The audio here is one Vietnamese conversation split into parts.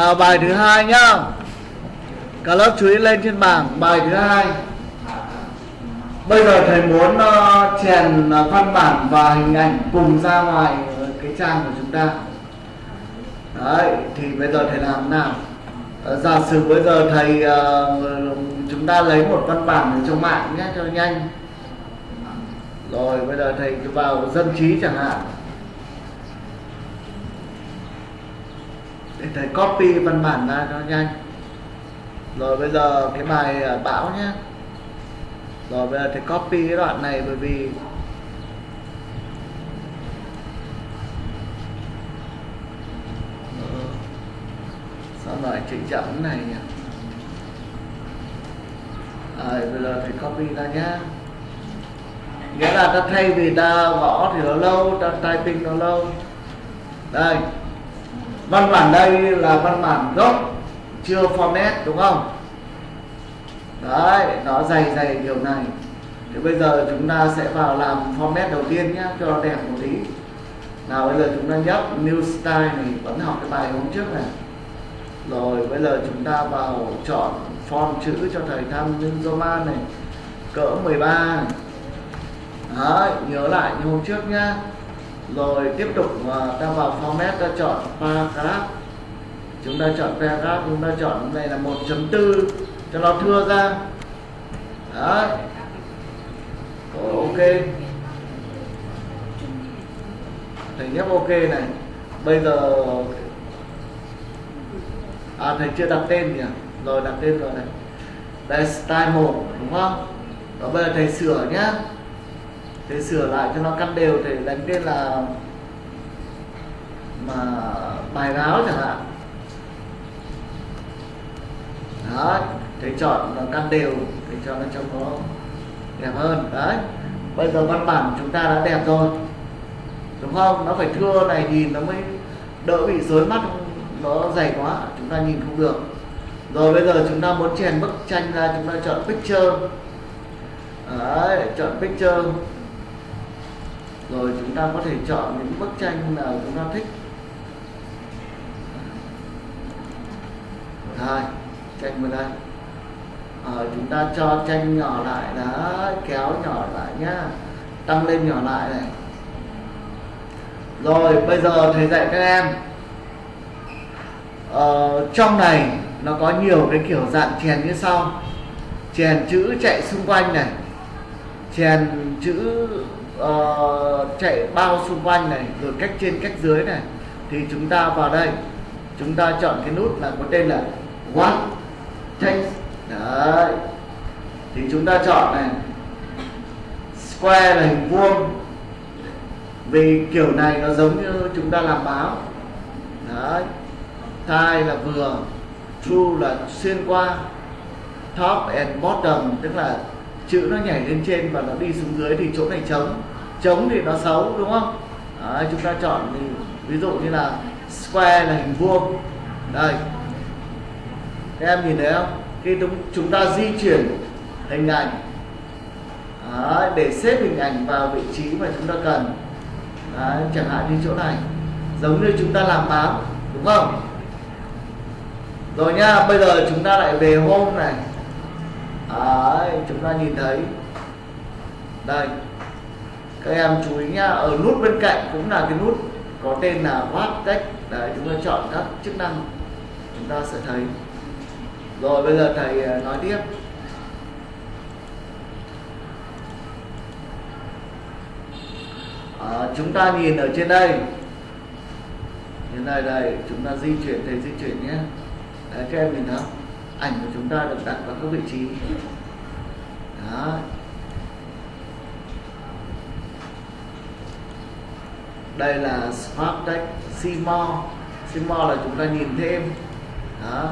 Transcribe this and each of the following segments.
nào bài thứ hai nhá. Cả lớp chú ý lên trên bảng bài thứ hai. Bây giờ thầy muốn uh, chèn uh, văn bản và hình ảnh cùng ra ngoài ờ, cái trang của chúng ta. Đấy thì bây giờ thầy làm nào? Uh, giả sử bây giờ thầy uh, chúng ta lấy một văn bản ở trong mạng nhé cho nhanh. Rồi bây giờ thầy vào dân trí chẳng hạn. Để thầy copy văn bản ra cho nhanh. Rồi bây giờ cái bài à, bão nhé rồi bây giờ thầy copy cái đoạn này bởi vì ờ, sao lại chỉnh chậm này nhỉ? À, bây giờ thầy copy ra nhá. Nghĩa là ta thay vì ta gõ thì nó lâu ta typing nó lâu. Đây văn bản đây là văn bản gốc chưa format đúng không? Đấy nó dày dày điều này. Thì bây giờ chúng ta sẽ vào làm format đầu tiên nhé cho nó đẹp một tí. Nào bây giờ chúng ta nhấp new style này vẫn học cái bài hôm trước này. Rồi bây giờ chúng ta vào chọn font chữ cho thầy tham nhân Roman này cỡ 13 Đấy, nhớ lại như hôm trước nhá rồi tiếp tục à, ta vào format ta chọn paragraph chúng ta chọn paragraph chúng ta chọn này là 1.4 cho nó thưa ra. Đấy. Ok. Thầy nhấp ok này. Bây giờ à thầy chưa đặt tên nhỉ? Rồi, đặt tên rồi này. Đây, style 1 đúng không? Đó bây giờ thầy sửa nhá thế sửa lại cho nó cắt đều thì đánh tên là mà bài báo chẳng hạn. Đó, thế chọn nó cắt đều để cho nó trông nó đẹp hơn. Đấy, bây giờ văn bản chúng ta đã đẹp rồi, đúng không? Nó phải thưa này nhìn nó mới đỡ bị rối mắt, nó dày quá, chúng ta nhìn không được. Rồi bây giờ chúng ta muốn chèn bức tranh ra, chúng ta chọn picture. Đấy, chọn picture rồi chúng ta có thể chọn những bức tranh nào chúng ta thích. Rồi tranh vào đây à, chúng ta cho tranh nhỏ lại đã kéo nhỏ lại nhá. Tăng lên nhỏ lại này. Rồi bây giờ thầy dạy các em. Ờ, trong này nó có nhiều cái kiểu dạng chèn như sau. Chèn chữ chạy xung quanh này. Chèn chữ uh, chạy bao xung quanh này rồi cách trên cách dưới này thì chúng ta vào đây. Chúng ta chọn cái nút là có tên là what text. Đấy. Thì chúng ta chọn này square là hình vuông. Vì kiểu này nó giống như chúng ta làm báo. Đấy. Tie là vừa true là xuyên qua. Top and bottom tức là chữ nó nhảy lên trên và nó đi xuống dưới thì chỗ này trống trống thì nó xấu đúng không? Đấy, chúng ta chọn thì ví dụ như là square là hình vuông. Đây. Các em nhìn thấy không? Khi chúng ta di chuyển hình ảnh. Đấy, để xếp hình ảnh vào vị trí mà chúng ta cần. Đấy, chẳng hạn như chỗ này. Giống như chúng ta làm báo đúng không? Rồi nha bây giờ chúng ta lại về hôm này. Đấy, chúng ta nhìn thấy. Đây các em chú ý nhá ở nút bên cạnh cũng là cái nút có tên là What cách đấy chúng ta chọn các chức năng chúng ta sẽ thấy. Rồi bây giờ thầy à, nói tiếp. À, chúng ta nhìn ở trên đây. Trên đây đây chúng ta di chuyển thầy di chuyển nhé. Đấy, các em nhìn thấy ảnh của chúng ta được đặt vào các vị trí. Đó đây là smart tech Simo. Simo là chúng ta nhìn thêm. Đó.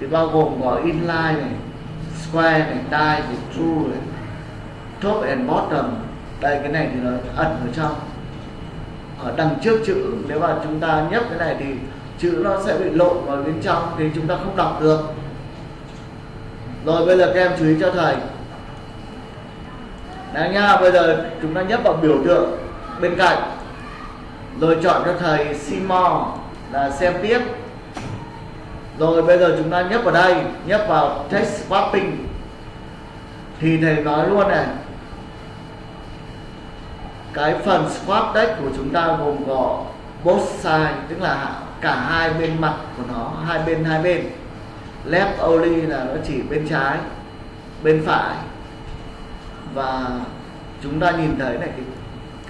Thì bao gồm có inline này square này die này true này top and bottom. Đây cái này thì nó ẩn ở trong. Ở đằng trước chữ nếu mà chúng ta nhấp cái này thì chữ nó sẽ bị lộn vào bên trong thì chúng ta không đọc được. Rồi bây giờ các em chú ý cho thầy. Đấy nha, bây giờ chúng ta nhấp vào biểu tượng bên cạnh. Rồi chọn cho thầy Simon là xem tiếp. Rồi bây giờ chúng ta nhấp vào đây, nhấp vào text swapping. Thì thầy nói luôn này, cái phần swap deck của chúng ta gồm có both side, tức là cả hai bên mặt của nó, hai bên hai bên. Left only là nó chỉ bên trái, bên phải. Và chúng ta nhìn thấy này, cái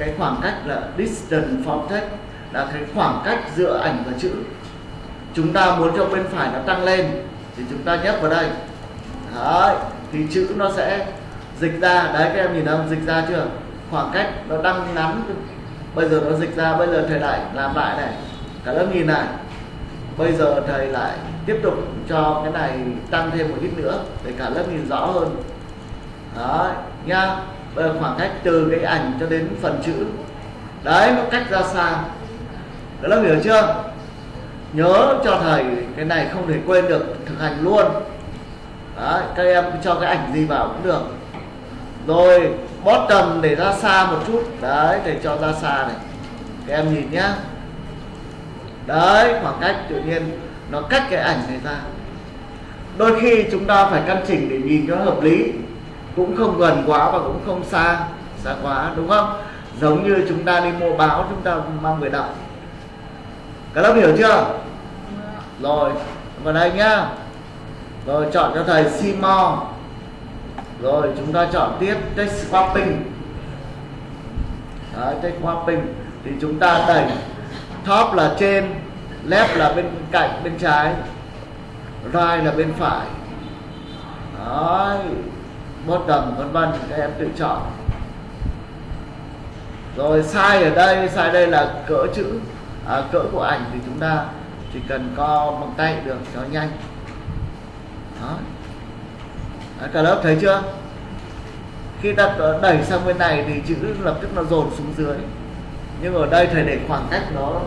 cái khoảng cách là distance from text, là cái khoảng cách giữa ảnh và chữ. Chúng ta muốn cho bên phải nó tăng lên, thì chúng ta nhấp vào đây. Đấy, thì chữ nó sẽ dịch ra. Đấy, các em nhìn không? Dịch ra chưa? Khoảng cách nó đang ngắn. Bây giờ nó dịch ra, bây giờ thầy lại làm lại này. Cả lớp nhìn này. Bây giờ thầy lại tiếp tục cho cái này tăng thêm một ít nữa, để cả lớp nhìn rõ hơn. Đấy nha bây giờ khoảng cách từ cái ảnh cho đến phần chữ. Đấy, nó cách ra xa. Đó là hiểu chưa? Nhớ cho thầy, cái này không thể quên được, thực hành luôn. Đấy, các em cho cái ảnh gì vào cũng được. Rồi bottom để ra xa một chút. Đấy để cho ra xa này. Các em nhìn nhá. Đấy, khoảng cách tự nhiên, nó cách cái ảnh này ra. Đôi khi chúng ta phải căn chỉnh để nhìn cho hợp lý cũng không gần quá và cũng không xa xa quá đúng không? Giống như chúng ta đi mua báo chúng ta mang về đọc. Các lớp hiểu chưa? Rồi vào đây nhá. Rồi chọn cho thầy Simo. Rồi chúng ta chọn tiếp text swapping Đấy, text swapping thì chúng ta đẩy top là trên left là bên cạnh bên trái right là bên phải. Đấy, bottom vân vân các em tự chọn. Rồi sai ở đây sai đây là cỡ chữ. À, cỡ của ảnh thì chúng ta chỉ cần co bằng tay được cho nhanh. Đó. Đấy, cả lớp thấy chưa? Khi ta đẩy sang bên này thì chữ lập tức nó dồn xuống dưới. Nhưng ở đây thầy để khoảng cách nó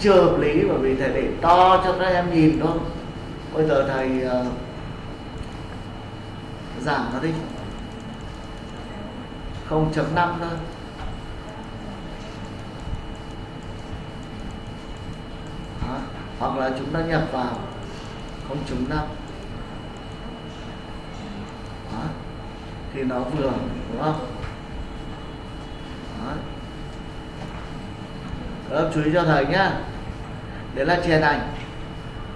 chưa hợp lý bởi vì thầy để to cho các em nhìn thôi. Bây giờ thầy uh, giảm nó đi 0.5 thôi Đó. hoặc là chúng ta nhập vào 0.5 Đó. thì nó vừa đúng không Đó. Đó, chú ý cho thầy nhá đấy là chèn ảnh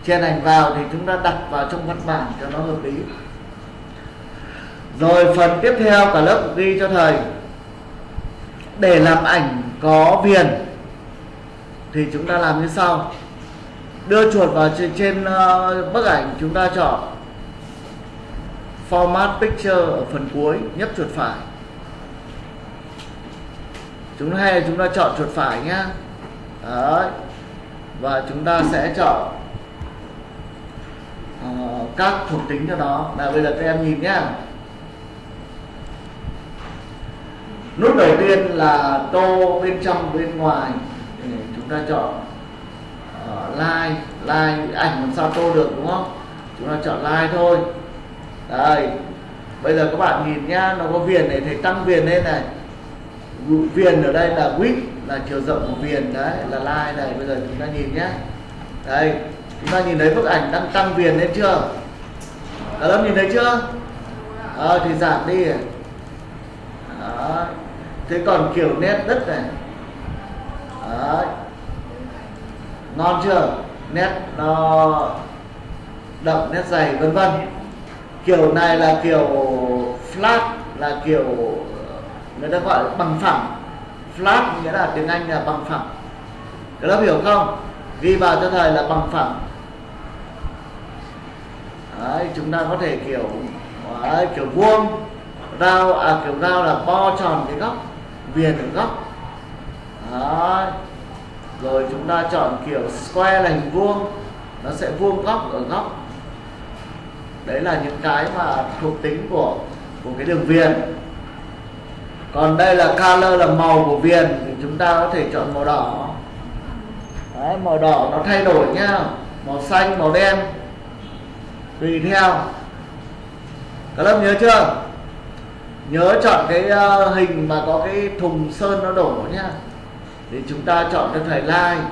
chèn ảnh vào thì chúng ta đặt vào trong văn bản cho nó hợp lý rồi phần tiếp theo cả lớp ghi cho thầy. Để làm ảnh có viền thì chúng ta làm như sau. Đưa chuột vào trên, trên uh, bức ảnh chúng ta chọn. Format picture ở phần cuối nhấp chuột phải. Chúng hay chúng ta chọn chuột phải nhá. Đấy. và chúng ta sẽ chọn uh, các thuộc tính cho nó. Là bây giờ các em nhìn nhá. Nút đầu tiên là tô bên trong bên ngoài. Chúng ta chọn ờ, uh, like like ảnh làm sao tô được đúng không? Chúng ta chọn like thôi. Đây. Bây giờ các bạn nhìn nhá nó có viền này thấy tăng viền lên này. Viền ở đây là width là chiều rộng của viền đấy là line này. Bây giờ chúng ta nhìn nhé đây. Chúng ta nhìn thấy bức ảnh đang tăng viền lên chưa? Cả lớp nhìn thấy chưa? À, thì giảm đi. Đó thế còn kiểu nét đất này. Đấy. Ngon chưa? Nét nó đậm nét dày vân vân. Kiểu này là kiểu flat là kiểu ờ, người ta gọi là bằng phẳng. Flat nghĩa là tiếng Anh là bằng phẳng. Các lớp hiểu không? Ghi vào cho thầy là bằng phẳng. Đấy, chúng ta có thể kiểu đấy, kiểu vuông rau à kiểu rau là bo tròn cái góc viền ở góc. Đấy. rồi chúng ta chọn kiểu square là hình vuông. Nó sẽ vuông góc ở góc. Đấy là những cái mà thuộc tính của của cái đường viền. Còn đây là color là màu của viền thì chúng ta có thể chọn màu đỏ. Đấy, màu đỏ nó thay đổi nhá. Màu xanh màu đen. Tùy theo. Các lớp nhớ chưa? Nhớ chọn cái ờ, hình mà có cái thùng sơn nó đổ nhá. Thì chúng ta chọn cho thầy like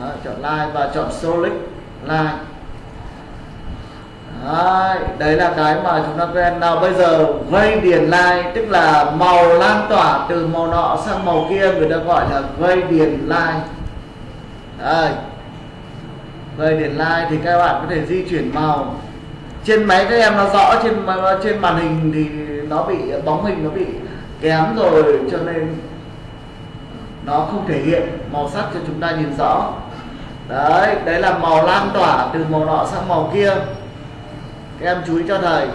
Đó, chọn like và chọn solid like Đấy, đấy là cái mà chúng ta quen. Nào bây giờ vây điền like tức là màu lan tỏa từ màu nọ sang màu kia người ta gọi là vây điền like đây. Gây điền like thì các bạn có thể di chuyển màu trên máy các em nó rõ, trên trên màn hình thì nó bị, bóng hình nó bị kém rồi, cho nên nó không thể hiện. Màu sắc cho chúng ta nhìn rõ. Đấy đấy là màu lan tỏa từ màu nọ sang màu kia. Các em chú ý cho thầy.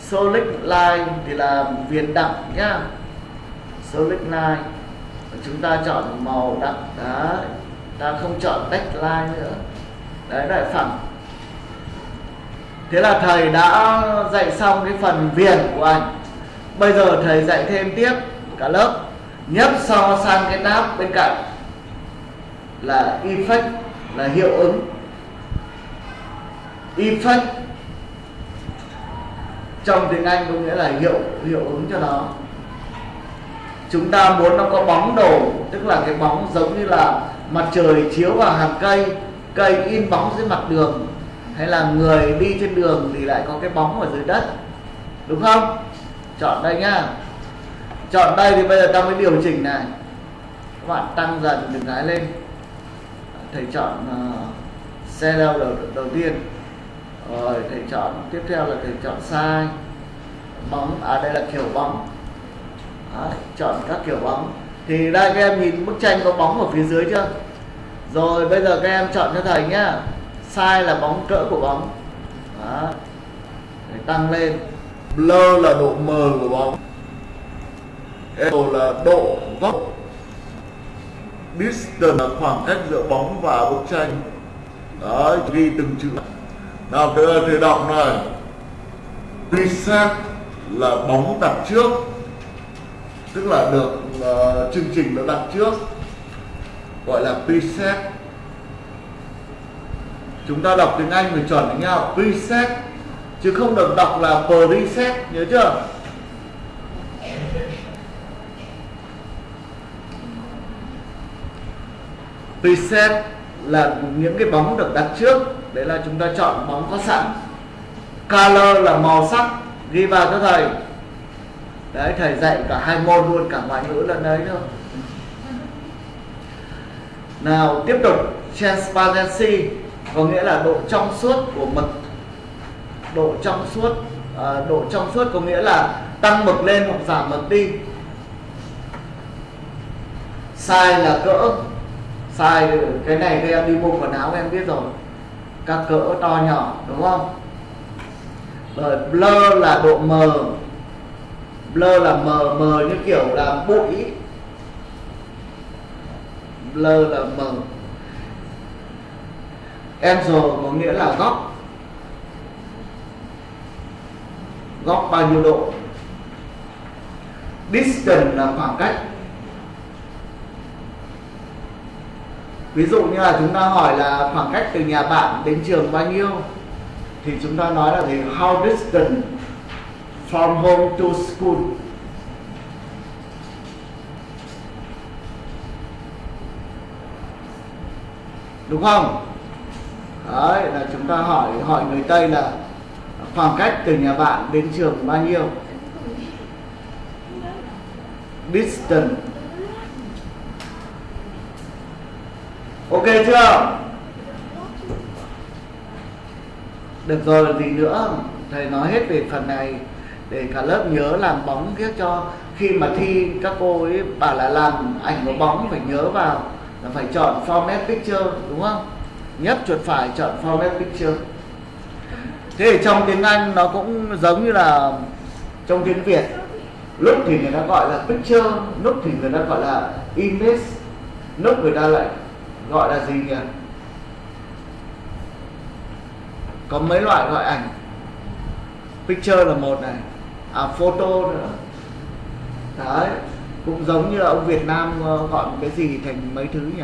Solid line thì là viền đậm nhá. Solid line. Chúng ta chọn màu đậm đấy, ta không chọn text line nữa. Đấy lại phẳng thế là thầy đã dạy xong cái phần viền của anh bây giờ thầy dạy thêm tiếp cả lớp, nhấp so sang cái tab bên cạnh. Là effect, là hiệu ứng. Effect, trong tiếng Anh có nghĩa là hiệu hiệu ứng cho nó. Chúng ta muốn nó có bóng đổ, tức là cái bóng giống như là mặt trời chiếu vào hàng cây cây in bóng dưới mặt đường hay là người đi trên đường thì lại có cái bóng ở dưới đất. Đúng không? Chọn đây nhá. Chọn đây thì bây giờ ta mới điều chỉnh này. Các bạn tăng dần từng cái lên. Thầy chọn uh, xe đầu, đầu đầu tiên. Rồi thầy chọn tiếp theo là thầy chọn sai bóng à đây là kiểu bóng. Đấy, chọn các kiểu bóng. Thì đây các em nhìn bức tranh có bóng ở phía dưới chưa? Rồi bây giờ các em chọn cho thầy nhá sai là bóng cỡ của bóng. Đó. để tăng lên. Blur là độ mờ của bóng. Angle là độ góc. Distance là khoảng cách giữa bóng và bức tranh. Đó ghi từng chữ. Nào thưa thì đọc này. Preset là bóng đặt trước. Tức là được uh, chương trình nó đặt trước. Gọi là preset chúng ta đọc tiếng Anh phải chuẩn với nhau preset. Chứ không được đọc là preset, nhớ chưa? Preset là những cái bóng được đặt trước. Đấy là chúng ta chọn bóng có sẵn. Color là màu sắc. Ghi vào cho thầy. Đấy, thầy dạy cả hai môn luôn, cả ngoại ngữ lần đấy thôi. Nào, tiếp tục. Transparency có nghĩa là độ trong suốt của mực độ trong suốt à, độ trong suốt có nghĩa là tăng mực lên hoặc giảm mực đi. Size là cỡ. Size cái này các em đi mua quần áo em biết rồi. Các cỡ to nhỏ đúng không? Rồi blur là độ mờ blur là mờ mờ như kiểu là bụi. Blur là mờ angle có nghĩa là góc. Góc bao nhiêu độ? Distance là khoảng cách. Ví dụ như là chúng ta hỏi là khoảng cách từ nhà bạn đến trường bao nhiêu, thì chúng ta nói là thì how distant from home to school? Đúng không? Đấy, là chúng ta hỏi hỏi người tây là khoảng cách từ nhà bạn đến trường bao nhiêu? Distance. Ok chưa? Được rồi, gì nữa? Thầy nói hết về phần này để cả lớp nhớ làm bóng viết cho. Khi mà thi, các cô ấy bảo là làm ảnh có bóng, phải nhớ vào là phải chọn format picture, đúng không? Nhấp chuột phải chọn format picture thế thì trong tiếng Anh nó cũng giống như là trong tiếng Việt. Lúc thì người ta gọi là picture, lúc thì người ta gọi là image, lúc người ta lại gọi là gì nhỉ? Có mấy loại gọi ảnh. Picture là một này à photo nữa. Đấy, cũng giống như là ông Việt Nam ờ, gọi một cái gì thành mấy thứ nhỉ?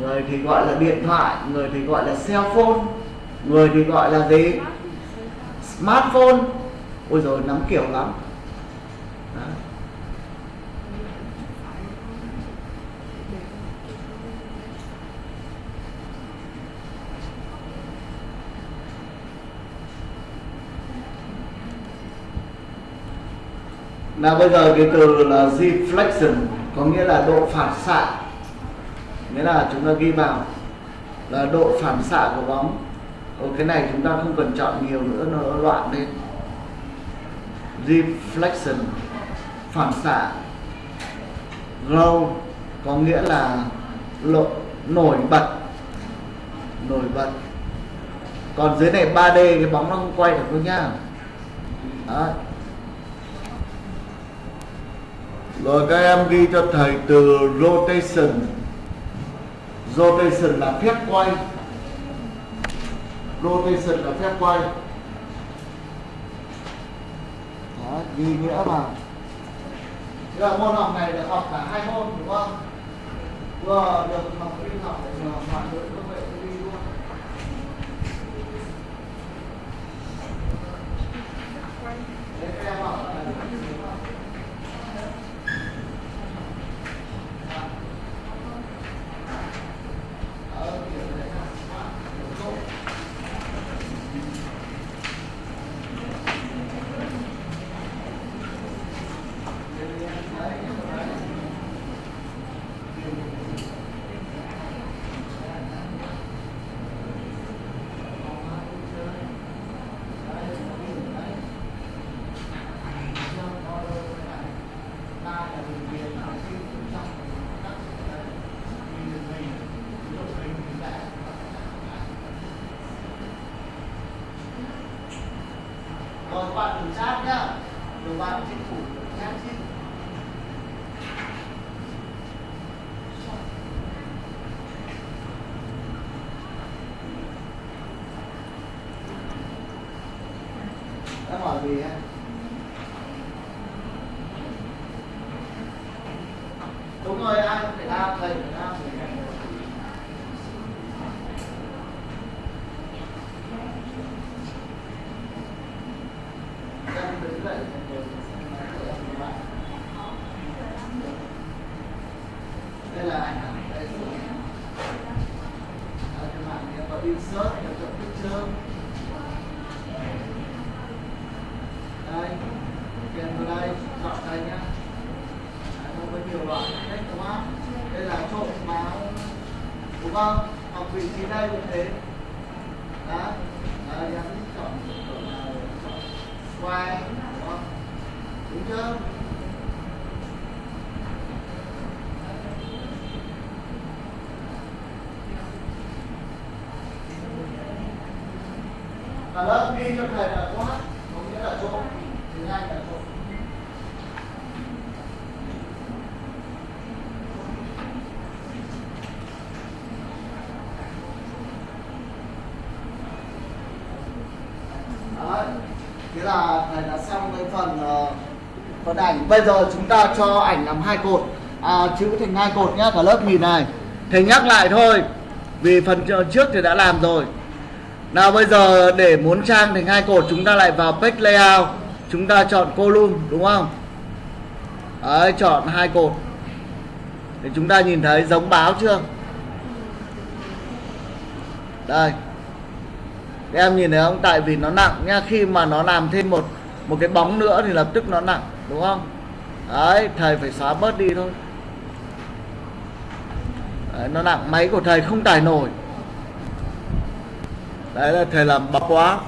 người thì gọi là điện thoại, người thì gọi là cell phone, người thì gọi là gì? Smartphone. Ôi rồi nắm kiểu lắm. Nào bây giờ cái từ là deflection, có nghĩa là độ phản xạ nghĩa là chúng ta ghi vào là độ phản xạ của bóng. Ở cái này chúng ta không cần chọn nhiều nữa nó loạn lên. Reflection phản xạ. Glow có nghĩa là lộ, nổi bật. Nổi bật. Còn dưới này 3D cái bóng nó không quay được đâu nhá. Đó. rồi các em ghi cho thầy từ rotation rotation là phép quay. Rotation là phép quay. Đó, ghi nghĩa vào Thế là môn học này được học cả hai môn đúng không? Vừa được học đi học để vừa hoàn đối công nghệ đi tin luôn. Thế các em bảo là đúng không? Ờ, kiểu này là smart, kiểu tốt. Rồi các bạn thử chat nhá. Rồi bạn chính phủ chat chứ. Đã hỏi gì á? Đúng rồi, ai cũng phải thầy. Em đứng dậy, ngồi xem máy của em của bạn. Đây là ảnh ảnh đây rồi. Ở trên mạng thì có insert, có chọn picture. đây kèm vào đây chọn đây nhá Đấy, nó có nhiều loại cách đúng không đây là trộn máu đúng không hoặc vị trí đây cũng thế đó đấy em chọn chọn nào chọn quay đúng đúng chưa cả lớp ghi cho thầy là quá có nghĩa là chỗ tiếng Anh là chỗ Đấy. Thế là thầy đã xong cái phần uh, phần ảnh bây giờ chúng ta cho ảnh làm hai cột. À, chữ thành hai cột nhá cả lớp nhìn này. Thầy nhắc lại thôi vì phần trước thì đã làm rồi. Nào bây giờ để muốn trang thành hai cột chúng ta lại vào page layout. Chúng ta chọn column đúng không? Đấy chọn hai cột. Để chúng ta nhìn thấy giống báo chưa? Đây. Các em nhìn thấy không? Tại vì nó nặng nha Khi mà nó làm thêm một một cái bóng nữa thì lập tức nó nặng. Đúng không? Đấy thầy phải xóa bớt đi thôi. Đấy, Nó nặng máy của thầy không tải nổi. Đấy là thầy làm bắp quá.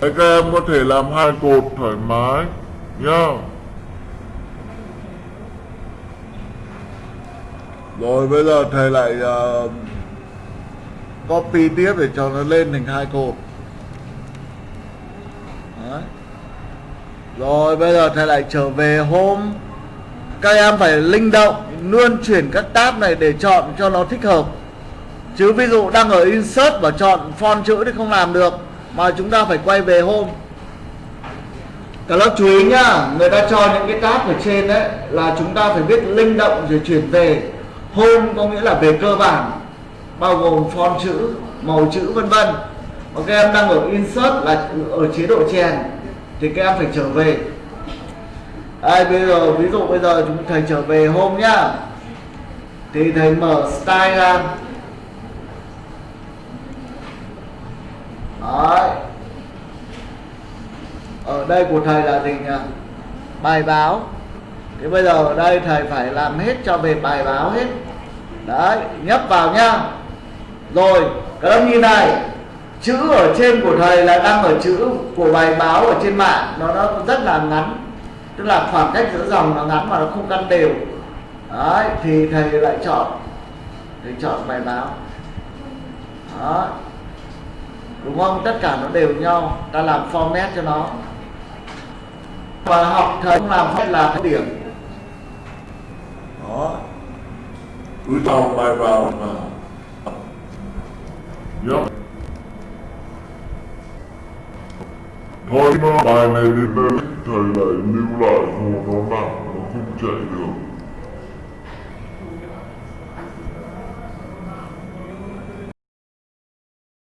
Đấy, các em có thể làm hai cột thoải mái nhá. Rồi bây giờ thầy lại uh, copy tiếp để cho nó lên thành hai cột Đấy. Rồi bây giờ thầy lại trở về home Các em phải linh động Luôn chuyển các tab này để chọn cho nó thích hợp. Chứ ví dụ đang ở insert và chọn font chữ thì không làm được Mà chúng ta phải quay về home Cả lớp chú ý nhá Người ta cho những cái tab ở trên đấy Là chúng ta phải biết linh động rồi chuyển về hôn có nghĩa là về cơ bản Bao gồm font chữ, màu chữ vân vân. Và các em đang ở insert là ở chế độ chèn thì các em phải trở về. Đây bây giờ ví dụ bây giờ chúng thầy trở về hôm nhá. Thì thầy mở style ra. Đấy. ở đây của thầy là gì nhỉ? Bài báo. Thế bây giờ ở đây thầy phải làm hết cho về bài báo hết đấy, nhấp vào nhá. Rồi các em nhìn này, chữ ở trên của thầy là đang ở chữ của bài báo ở trên mạng. Nó nó rất là ngắn. Tức là khoảng cách giữa dòng nó ngắn mà nó không căn đều. Đấy, thì thầy lại chọn, thầy chọn bài báo. Đó đúng không? Tất cả nó đều nhau. Ta làm format cho nó. Và học thầy không làm phép là cái điểm. Đó cứ trong bài vào mà Yep. Thôi mà bài này đến đây thầy lại lưu lại hồ nó nặng nó không chạy được